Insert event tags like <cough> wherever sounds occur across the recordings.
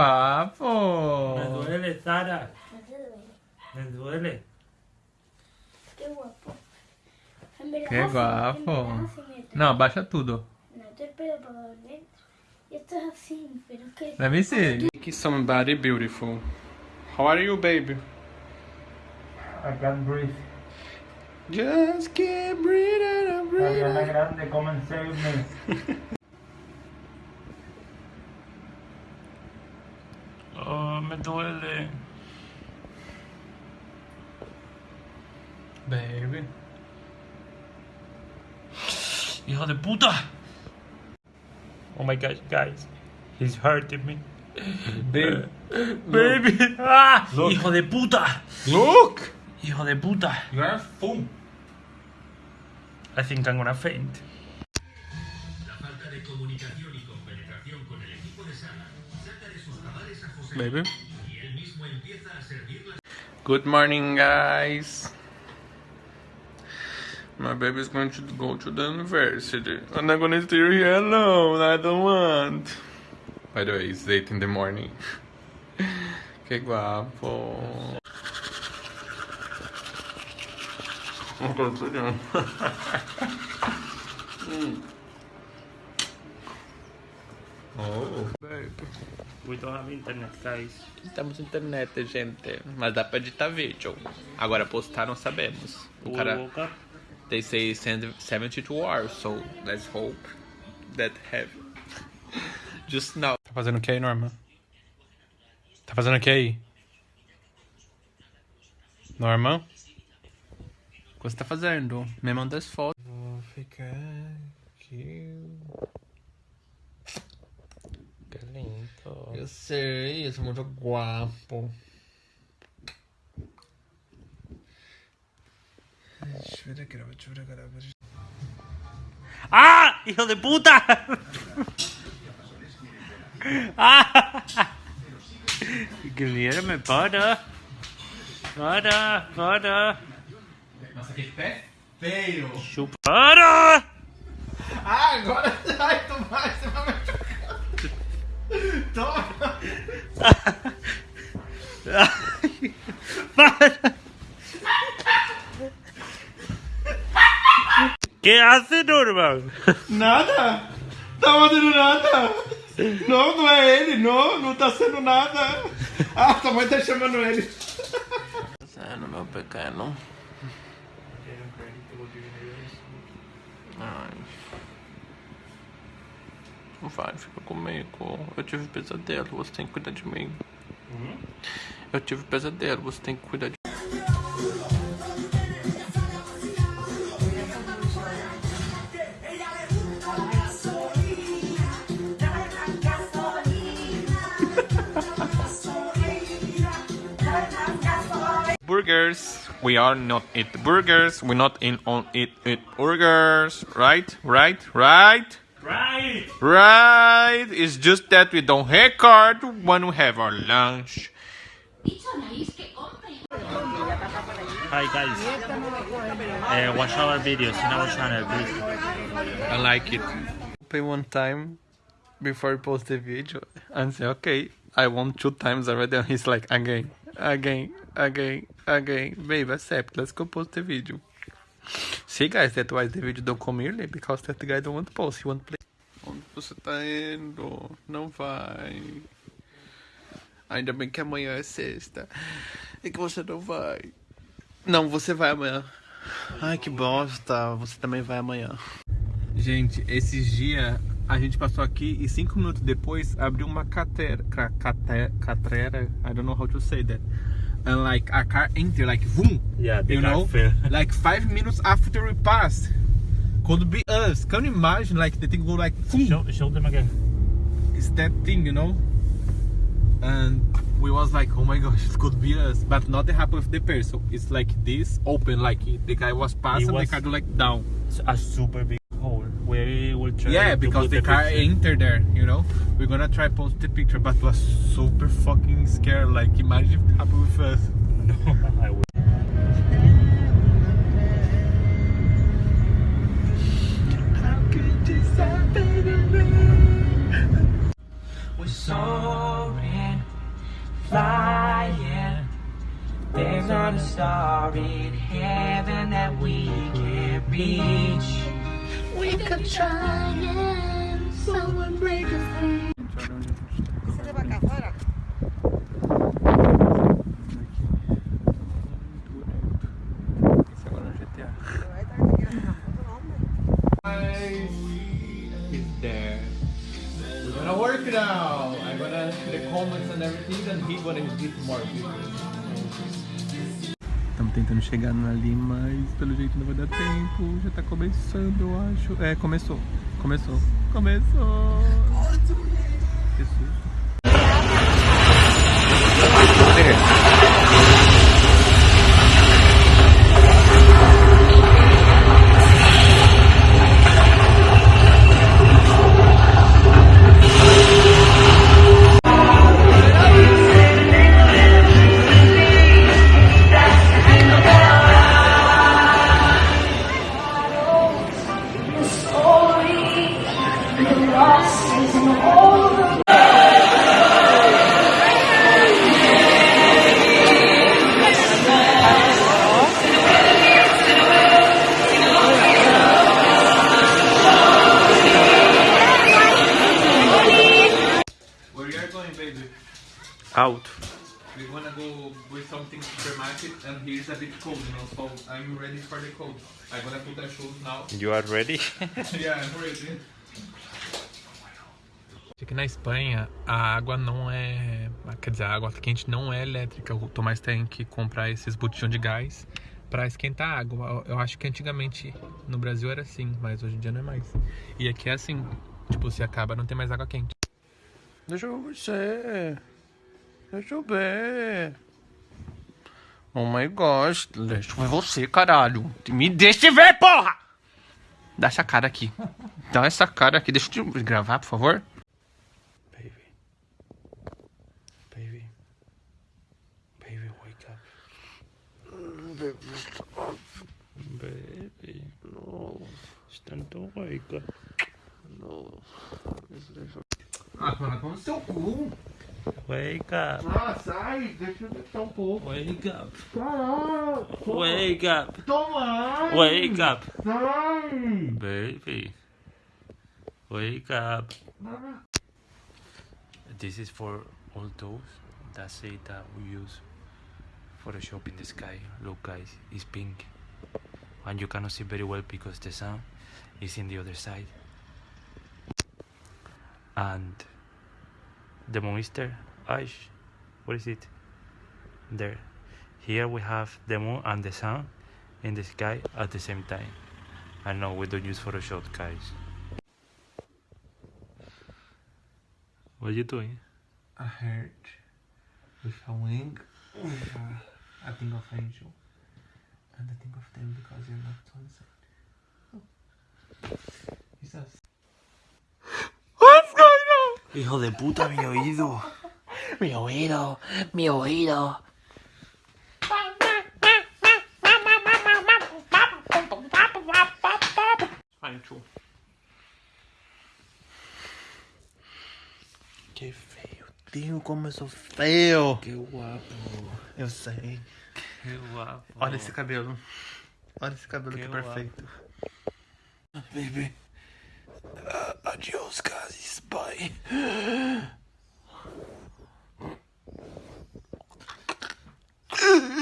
guapo. Me duele, Sara. Me duele. Qué guapo. Así- guapo. Não, abaixa tudo. Que... Let me see. Make somebody beautiful. How are you, baby? I can't breathe. Just keep breathing and breathing. Grande, come and save me. <laughs> Hijo de puta. Oh my gosh, guys. He's hurting me. Baby. <laughs> Baby. Ah, Look. hijo de puta. Look! Hijo de puta. You are a fool. I think I'm gonna faint. La falta de comunicación y compenetración con el equipo de sala saca de sus cabales a José Baby. y él mismo empieza a servir las Good morning, guys. My baby is going to go to the university. I'm not gonna stay here alone. I don't want. By the way, it's 8 in the morning. <laughs> que guapo. Oh, baby. We don't have internet, guys. Temos internet, gente. Mas dá pra editar vídeo. Agora postar não sabemos. O cara. They say send 72 hours, so let's hope that have. <laughs> Just now. Tá fazendo o que aí, Norma? Tá fazendo o que aí? Norma? O que você tá fazendo? Me manda as fotos. Vou ficar aqui. Qué lindo. Eu sei, eu sou muito guapo. ¡Ah! ¡Hijo de puta! <laughs> ¡Ah! Guilherme, para. Para, para. Nossa, que pé feio! Chupa. Para! Ah, agora vai tomar, você vai machucar. Toma! Para. ¿Qué hace, Norman? Nada! Tá fazendo nada! Não, não é ele, não, não tá sendo nada! Ah, tua mãe tá chamando ele! Sendo meu pequeno. Ai. Vai, fica comigo. Eu tive pesadelo, você tem que cuidar de mim. Eu tive pesadelo, você tem que cuidar de burgers. We are not eat burgers. We not in on eat eat burgers. Right, right, right, Right! right. It's just that we don't have card when we have our lunch. Hi guys. Uh, watch our videos in our channel, please. I like it. Pay one time before you post the video and say, okay, I won two times already. And he's like, again, again, again, again. Babe, accept. Let's go post the video. See, guys, that's why the video don't come early because that guy don't want to post. He want to play. Onde você tá indo? Não vai. Ainda bem que amanhã é sexta. E que você não vai. Não, você vai amanhã. Ai, que bosta. Você também vai amanhã. Gente, esses dias a gente passou aqui e cinco minutos depois abriu uma catera, ca- cate- catrera, I don't know how to say that. And like a car enter, like boom, Yeah, you know, fell. <laughs> like five minutes after we passed. Could be us. Can you imagine like the thing go like boom? Show, show them again. It's that thing, you know. And we was like, oh my gosh, it could be us, but not the happen with the person. It's like this open, like the guy was passing, was- the car go like down. A super big hole. We will try Yeah, because put the car picture. entered there, you know. We're gonna try post the picture, but was super fucking scared. Like, imagine if it happened with us. No, <laughs> I would. We're soaring, flying. There's not a star in heaven that we can't reach. We could try and someone break us free. Work now. I'm gonna the comments and everything, and he gonna hit more Estamos tentando chegar ali, mas pelo jeito não vai dar tempo. Já tá começando, eu acho. É, começou. Começou. Começou. Here's a bit cold, you know. So I'm ready for the cold. I'm gonna put the shoes now. You are ready? <laughs> yeah, I'm ready. Aqui na Espanha, a água não é. Quer dizer, a água quente não é elétrica. O Tomás tem que comprar esses botijões de gás pra esquentar a água. Eu acho que antigamente no Brasil era assim, mas hoje em dia não é mais. E aqui é assim: tipo, se acaba, não tem mais água quente. Deixa eu ver. Deixa eu ver. Oh my gosh. Deixa eu ver você, caralho. Me deixa ver, porra! Dá essa cara aqui. <laughs> Dá essa cara aqui. Deixa eu te gravar, por favor. Baby. Baby. Baby, wake up. Baby, stop. Baby. No. Stand wake up. No. Ah, para com o seu cu. Wake up. Ah, sai. Deixa eu deixar um pouco. Wake up. Caralho. Wake up. Toma. Wake up. Sai. Baby. Wake up. This is for all those that say that we use Photoshop in the sky. Look guys, it's pink. And you cannot see very well because the sun is in the other side. And the monster Ash, what is it? There. Here we have the moon and the sun in the sky at the same time. I know we don't use Photoshop, guys. What are you doing? I heart with a wing, with a, a thing of angel, and I think of them because you're not on side. Oh. Going on? Hijo de puta, mi oído. Mi oído, mi oído. Too. Que feio. Deus, como eu sou feio. Qué guapo. Eu sei. Qué guapo. Olha esse cabelo. Olha esse cabelo que, Que perfeito. Baby. Adios, guys. Bye.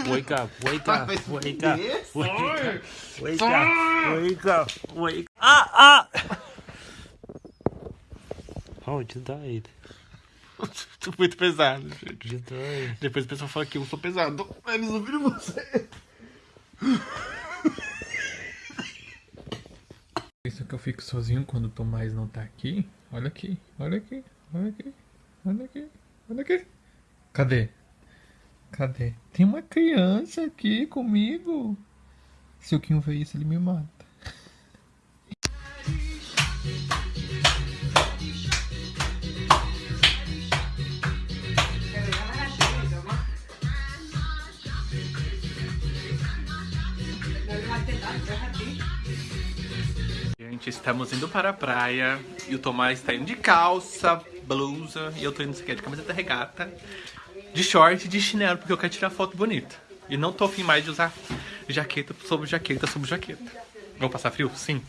Wake up, wake up, wake up, wake up, wake up, wake up, wake Ah, ah! Oh, you died. Tô muito pesado, gente. You died. Depois o pessoal fala que eu sou pesado. Eles ouviram você. <laughs> Isso que eu fico sozinho quando o Tomás não tá aqui. Olha aqui, olha aqui, olha aqui, olha aqui, olha aqui. Cadê? Cadê? Tem uma criança aqui comigo. Se o Kim ver isso, ele me mata. Gente, estamos indo para a praia e o Tomás está indo de calça, blusa e eu tô indo de camiseta regata, de short e de chinelo porque eu quero tirar foto bonita. E não tô afim mais de usar jaqueta sobre jaqueta sobre jaqueta. Vou passar frio? Sim.